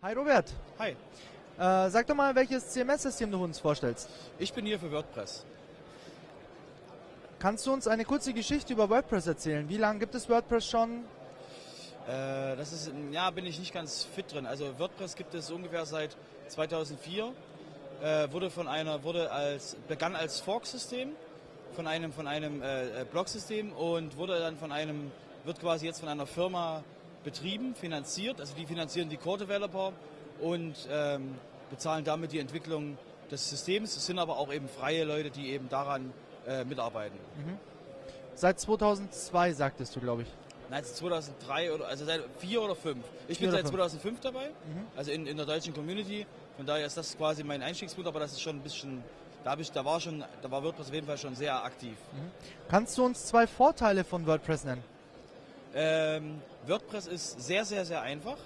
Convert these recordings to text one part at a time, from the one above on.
Hi Robert. Hi. Äh, sag doch mal, welches CMS-System du uns vorstellst. Ich bin hier für WordPress. Kannst du uns eine kurze Geschichte über WordPress erzählen? Wie lange gibt es WordPress schon? Äh, das ist, ja, bin ich nicht ganz fit drin. Also WordPress gibt es ungefähr seit 2004. Äh, wurde von einer, wurde als, begann als Fork-System von einem, von einem äh, Blog-System und wurde dann von einem, wird quasi jetzt von einer Firma betrieben, finanziert. Also die finanzieren die Core-Developer und ähm, bezahlen damit die Entwicklung des Systems. Es sind aber auch eben freie Leute, die eben daran äh, mitarbeiten. Mhm. Seit 2002 sagtest du, glaube ich. Nein, seit 2003 oder also seit vier oder fünf. Ich bin seit 2005 dabei, mhm. also in, in der deutschen Community. Von daher ist das quasi mein Einstiegspunkt, aber das ist schon ein bisschen, da, ich, da war schon, da war WordPress auf jeden Fall schon sehr aktiv. Mhm. Kannst du uns zwei Vorteile von WordPress nennen? Ähm, WordPress ist sehr, sehr, sehr einfach.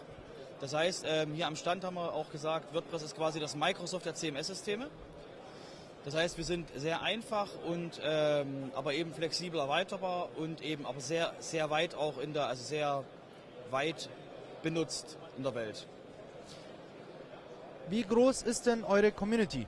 Das heißt, ähm, hier am Stand haben wir auch gesagt, WordPress ist quasi das Microsoft der CMS-Systeme. Das heißt, wir sind sehr einfach und ähm, aber eben flexibel erweiterbar und eben aber sehr, sehr weit auch in der, also sehr weit benutzt in der Welt. Wie groß ist denn eure Community?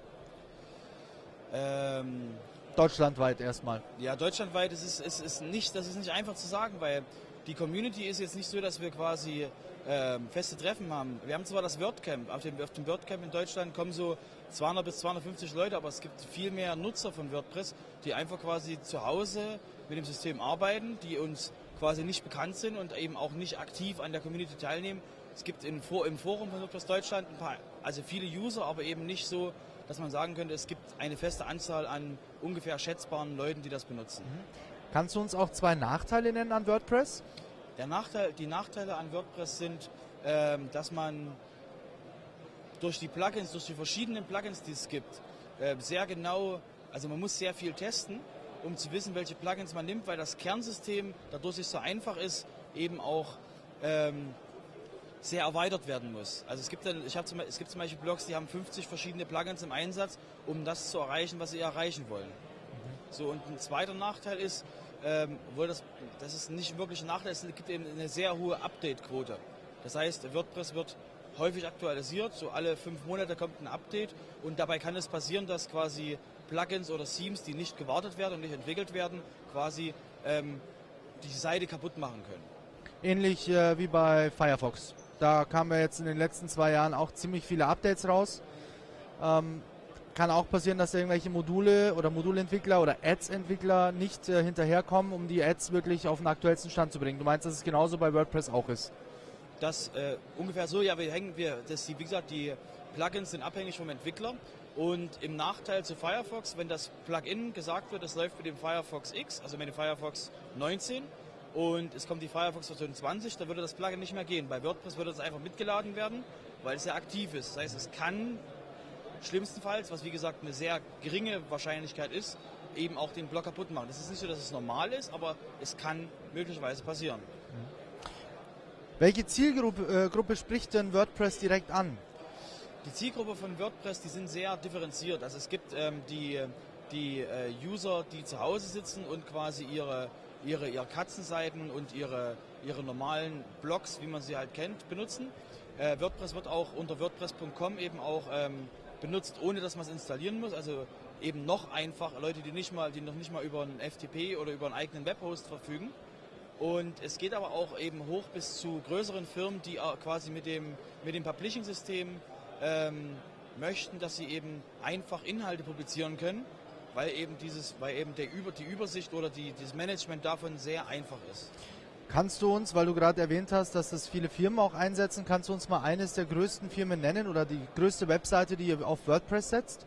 Ähm, deutschlandweit erstmal. Ja, deutschlandweit ist es ist, ist nicht, das ist nicht einfach zu sagen, weil die Community ist jetzt nicht so, dass wir quasi äh, feste Treffen haben. Wir haben zwar das WordCamp, auf dem, auf dem WordCamp in Deutschland kommen so 200 bis 250 Leute, aber es gibt viel mehr Nutzer von WordPress, die einfach quasi zu Hause mit dem System arbeiten, die uns quasi nicht bekannt sind und eben auch nicht aktiv an der Community teilnehmen. Es gibt im, Forum von WordPress Deutschland ein paar, also viele User, aber eben nicht so, dass man sagen könnte, es gibt eine feste Anzahl an ungefähr schätzbaren Leuten, die das benutzen. Mhm. Kannst du uns auch zwei Nachteile nennen an WordPress? Der Nachteil, die Nachteile an WordPress sind, ähm, dass man durch die Plugins, durch die verschiedenen Plugins, die es gibt, äh, sehr genau, also man muss sehr viel testen, um zu wissen, welche Plugins man nimmt, weil das Kernsystem, dadurch es so einfach ist, eben auch ähm, sehr erweitert werden muss. Also es gibt, dann, ich zum, es gibt zum Beispiel Blogs, die haben 50 verschiedene Plugins im Einsatz, um das zu erreichen, was sie erreichen wollen. Mhm. So, und ein zweiter Nachteil ist, ähm, obwohl das, das ist nicht wirklich ein Nachteil, es gibt eben eine sehr hohe Update-Quote. Das heißt, WordPress wird häufig aktualisiert, so alle fünf Monate kommt ein Update und dabei kann es passieren, dass quasi Plugins oder Themes, die nicht gewartet werden und nicht entwickelt werden, quasi ähm, die Seite kaputt machen können. Ähnlich äh, wie bei Firefox. Da kamen ja jetzt in den letzten zwei Jahren auch ziemlich viele Updates raus. Ähm, kann auch passieren, dass irgendwelche Module oder Modulentwickler oder Ads-Entwickler nicht äh, hinterherkommen, um die Ads wirklich auf den aktuellsten Stand zu bringen. Du meinst, dass es genauso bei WordPress auch ist? Das äh, ungefähr so, ja, wir hängen, wir, das, wie gesagt, die Plugins sind abhängig vom Entwickler und im Nachteil zu Firefox, wenn das Plugin gesagt wird, es läuft mit dem Firefox X, also mit dem Firefox 19 und es kommt die Firefox Version 20, da würde das Plugin nicht mehr gehen. Bei WordPress würde es einfach mitgeladen werden, weil es ja aktiv ist. Das heißt, es kann schlimmstenfalls, was wie gesagt eine sehr geringe Wahrscheinlichkeit ist, eben auch den Block kaputt machen. Das ist nicht so, dass es normal ist, aber es kann möglicherweise passieren. Welche Zielgruppe äh, Gruppe spricht denn WordPress direkt an? Die Zielgruppe von WordPress, die sind sehr differenziert. Also es gibt ähm, die, die äh, User, die zu Hause sitzen und quasi ihre, ihre, ihre Katzenseiten und ihre, ihre normalen Blogs, wie man sie halt kennt, benutzen. Äh, WordPress wird auch unter WordPress.com eben auch ähm, benutzt, ohne dass man es installieren muss. Also eben noch einfacher, Leute, die nicht mal, die noch nicht mal über einen FTP oder über einen eigenen Webhost verfügen. Und es geht aber auch eben hoch bis zu größeren Firmen, die quasi mit dem, mit dem Publishing-System ähm, möchten, dass sie eben einfach Inhalte publizieren können, weil eben dieses, weil eben der Über, die Übersicht oder die, das Management davon sehr einfach ist. Kannst du uns, weil du gerade erwähnt hast, dass das viele Firmen auch einsetzen, kannst du uns mal eines der größten Firmen nennen oder die größte Webseite, die ihr auf WordPress setzt?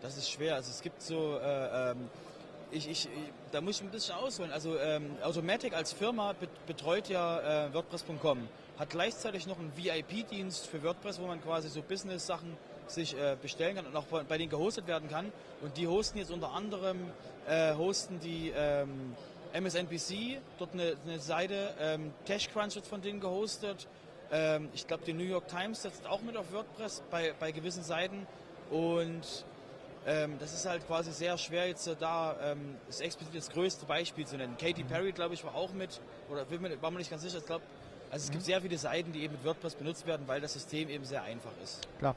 Das ist schwer. Also es gibt so, äh, ähm, ich, ich, da muss ich ein bisschen ausholen. Also ähm, Automatic als Firma betreut ja äh, WordPress.com, hat gleichzeitig noch einen VIP-Dienst für WordPress, wo man quasi so Business-Sachen sich äh, bestellen kann und auch bei denen gehostet werden kann. Und die hosten jetzt unter anderem äh, hosten die ähm, MSNBC, dort eine, eine Seite, ähm, TechCrunch wird von denen gehostet. Ähm, ich glaube, die New York Times setzt auch mit auf WordPress bei, bei gewissen Seiten. Und ähm, das ist halt quasi sehr schwer jetzt da ähm, das explizit das größte Beispiel zu nennen. Katy Perry, glaube ich, war auch mit, oder war mir nicht ganz sicher, ich glaube, Also es gibt sehr viele Seiten, die eben mit WordPress benutzt werden, weil das System eben sehr einfach ist. Klar.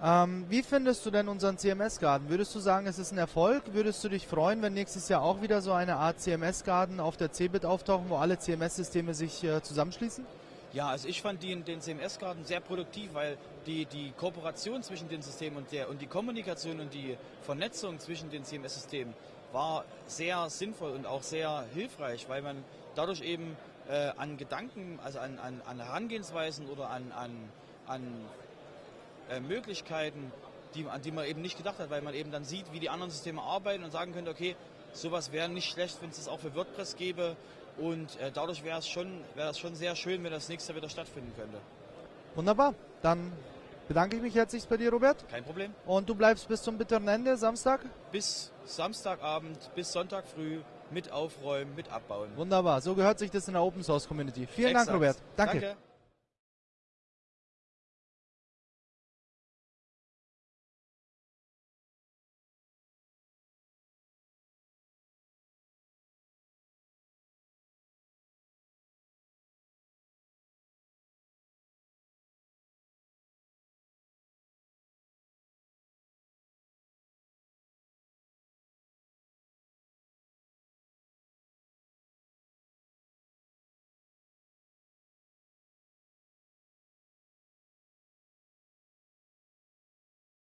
Ähm, wie findest du denn unseren CMS-Garten? Würdest du sagen, es ist ein Erfolg? Würdest du dich freuen, wenn nächstes Jahr auch wieder so eine Art CMS-Garten auf der CeBIT auftauchen, wo alle CMS-Systeme sich äh, zusammenschließen? Ja, also ich fand den, den CMS-Garten sehr produktiv, weil die, die Kooperation zwischen den Systemen und, der, und die Kommunikation und die Vernetzung zwischen den CMS-Systemen war sehr sinnvoll und auch sehr hilfreich, weil man dadurch eben äh, an Gedanken, also an, an, an Herangehensweisen oder an, an, an äh, Möglichkeiten, die, an die man eben nicht gedacht hat, weil man eben dann sieht, wie die anderen Systeme arbeiten und sagen könnte, okay, sowas wäre nicht schlecht, wenn es das auch für WordPress gäbe und äh, dadurch wäre es schon, wär schon sehr schön, wenn das nächste wieder stattfinden könnte. Wunderbar. Dann bedanke ich mich herzlich bei dir, Robert. Kein Problem. Und du bleibst bis zum bitteren Ende, Samstag? Bis Samstagabend, bis Sonntag früh mit aufräumen, mit abbauen. Wunderbar. So gehört sich das in der Open Source Community. Vielen Exakt. Dank, Robert. Danke. Danke.